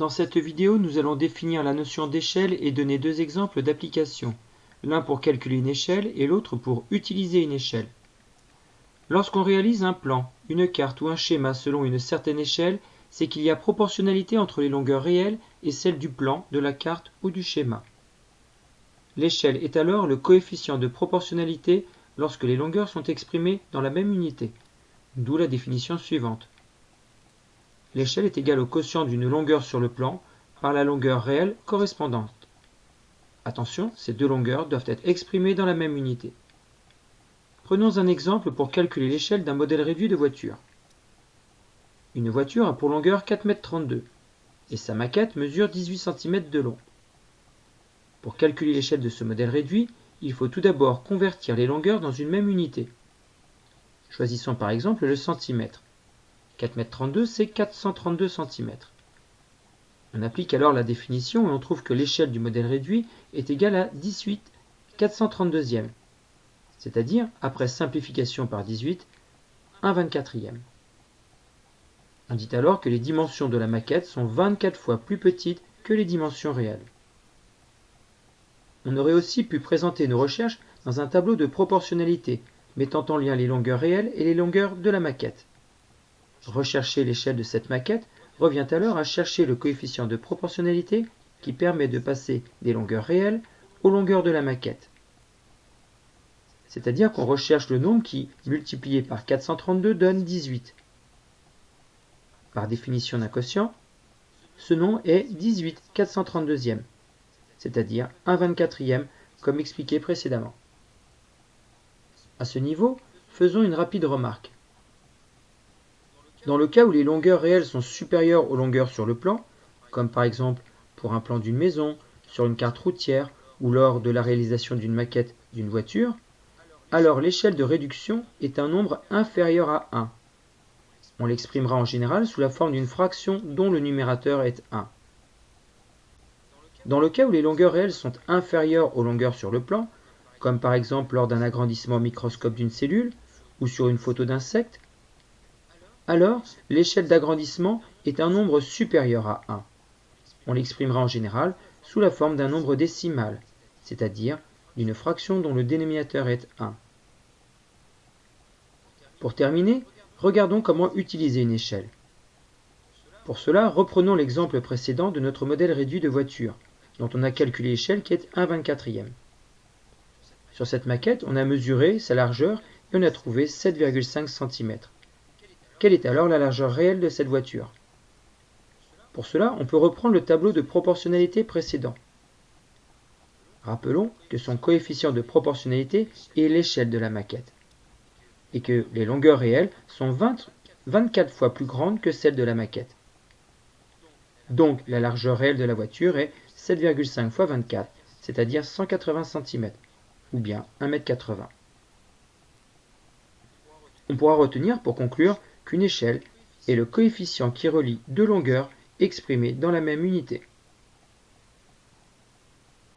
Dans cette vidéo, nous allons définir la notion d'échelle et donner deux exemples d'application, l'un pour calculer une échelle et l'autre pour utiliser une échelle. Lorsqu'on réalise un plan, une carte ou un schéma selon une certaine échelle, c'est qu'il y a proportionnalité entre les longueurs réelles et celles du plan, de la carte ou du schéma. L'échelle est alors le coefficient de proportionnalité lorsque les longueurs sont exprimées dans la même unité, d'où la définition suivante. L'échelle est égale au quotient d'une longueur sur le plan par la longueur réelle correspondante. Attention, ces deux longueurs doivent être exprimées dans la même unité. Prenons un exemple pour calculer l'échelle d'un modèle réduit de voiture. Une voiture a pour longueur 4,32 m et sa maquette mesure 18 cm de long. Pour calculer l'échelle de ce modèle réduit, il faut tout d'abord convertir les longueurs dans une même unité. Choisissons par exemple le centimètre. 4,32 m, c'est 432 cm. On applique alors la définition et on trouve que l'échelle du modèle réduit est égale à 18 432e, c'est-à-dire, après simplification par 18, 1 24e. On dit alors que les dimensions de la maquette sont 24 fois plus petites que les dimensions réelles. On aurait aussi pu présenter nos recherches dans un tableau de proportionnalité, mettant en lien les longueurs réelles et les longueurs de la maquette. Rechercher l'échelle de cette maquette revient alors à chercher le coefficient de proportionnalité qui permet de passer des longueurs réelles aux longueurs de la maquette. C'est-à-dire qu'on recherche le nombre qui, multiplié par 432, donne 18. Par définition d'un quotient, ce nom est 18 432e, c'est-à-dire 1 24e, comme expliqué précédemment. À ce niveau, faisons une rapide remarque. Dans le cas où les longueurs réelles sont supérieures aux longueurs sur le plan, comme par exemple pour un plan d'une maison, sur une carte routière ou lors de la réalisation d'une maquette d'une voiture, alors l'échelle de réduction est un nombre inférieur à 1. On l'exprimera en général sous la forme d'une fraction dont le numérateur est 1. Dans le cas où les longueurs réelles sont inférieures aux longueurs sur le plan, comme par exemple lors d'un agrandissement au microscope d'une cellule ou sur une photo d'insecte, alors l'échelle d'agrandissement est un nombre supérieur à 1. On l'exprimera en général sous la forme d'un nombre décimal, c'est-à-dire d'une fraction dont le dénominateur est 1. Pour terminer, regardons comment utiliser une échelle. Pour cela, reprenons l'exemple précédent de notre modèle réduit de voiture, dont on a calculé l'échelle qui est 1 24e. Sur cette maquette, on a mesuré sa largeur et on a trouvé 7,5 cm. Quelle est alors la largeur réelle de cette voiture? Pour cela, on peut reprendre le tableau de proportionnalité précédent. Rappelons que son coefficient de proportionnalité est l'échelle de la maquette et que les longueurs réelles sont 24 fois plus grandes que celles de la maquette. Donc la largeur réelle de la voiture est 7,5 x 24, c'est-à-dire 180 cm, ou bien 1,80 m. On pourra retenir pour conclure qu'une échelle est le coefficient qui relie deux longueurs exprimées dans la même unité.